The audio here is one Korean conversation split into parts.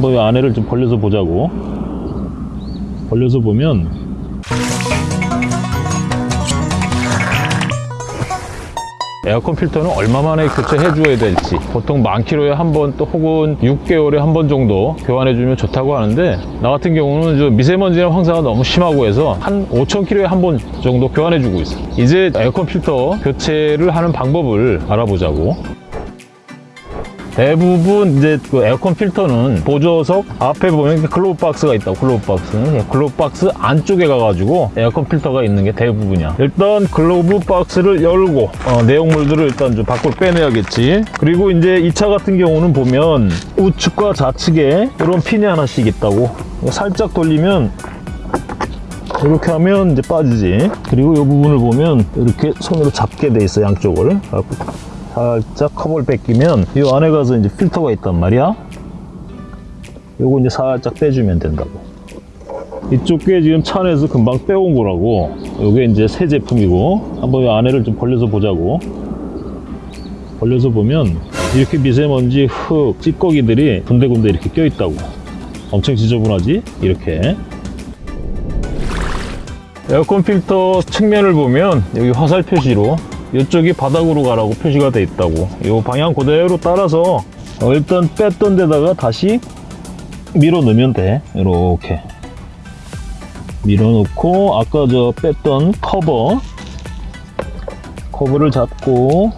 한번 이 안에를 좀 벌려서 보자고. 벌려서 보면 에어컨 필터는 얼마 만에 교체해 줘야 될지. 보통 만 킬로에 한 번 또 혹은 6개월에 한 번 정도 교환해 주면 좋다고 하는데 나 같은 경우는 저 미세먼지나 황사가 너무 심하고 해서 한 5천 킬로에 한 번 정도 교환해 주고 있어. 이제 에어컨 필터 교체를 하는 방법을 알아보자고 대부분 이제 그 에어컨 필터는 보조석 앞에 보면 글로브 박스가 있다고 글로브 박스는 글로브 박스 안쪽에 가가지고 에어컨 필터가 있는 게 대부분이야. 일단 글로브 박스를 열고 어, 내용물들을 일단 좀 밖으로 빼내야겠지. 그리고 이제 이 차 같은 경우는 보면 우측과 좌측에 이런 핀이 하나씩 있다고. 살짝 돌리면 이렇게 하면 이제 빠지지. 그리고 이 부분을 보면 이렇게 손으로 잡게 돼 있어 양쪽을 살짝 커버를 뺏기면 이 안에 가서 이제 필터가 있단 말이야. 요거 이제 살짝 빼주면 된다고. 이쪽 게 지금 차 안에서 금방 빼온 거라고. 요게 이제 새 제품이고 한번 이 안에를 좀 벌려서 보자고. 벌려서 보면 이렇게 미세먼지 흙 찌꺼기들이 군데군데 이렇게 껴 있다고. 엄청 지저분하지? 이렇게. 에어컨 필터 측면을 보면 여기 화살 표시로 이쪽이 바닥으로 가라고 표시가 돼 있다고. 이 방향 그대로 따라서 어, 일단 뺐던 데다가 다시 밀어 넣으면 돼. 이렇게. 밀어 넣고 아까 저 뺐던 커버. 커버를 잡고.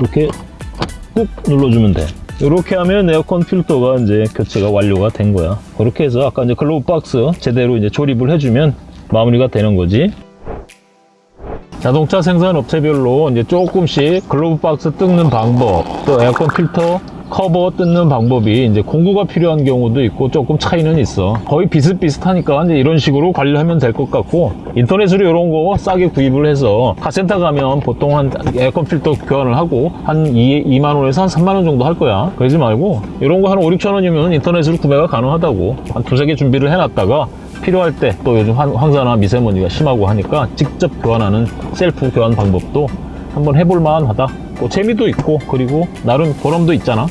이렇게 꾹 눌러주면 돼 이렇게 하면 에어컨 필터가 이제 교체가 완료가 된 거야. 그렇게 해서 아까 이제 글로브 박스 제대로 이제 조립을 해주면 마무리가 되는 거지. 자동차 생산 업체별로 이제 조금씩 글로브 박스 뜯는 방법 또 에어컨 필터 커버 뜯는 방법이 이제 공구가 필요한 경우도 있고 조금 차이는 있어. 거의 비슷비슷하니까 이제 이런 식으로 관리하면 될 것 같고 인터넷으로 이런 거 싸게 구입을 해서 카센터 가면 보통 한 에어컨 필터 교환을 하고 한 2, 2만 원에서 한 3만 원 정도 할 거야. 그러지 말고 이런 거 한 5, 6천 원이면 인터넷으로 구매가 가능하다고. 한 두세 개 준비를 해놨다가 필요할 때 또 요즘 황- 황사나 미세먼지가 심하고 하니까 직접 교환하는 셀프 교환 방법도 한번 해볼 만하다. 또 재미도 있고 그리고 나름 보람도 있잖아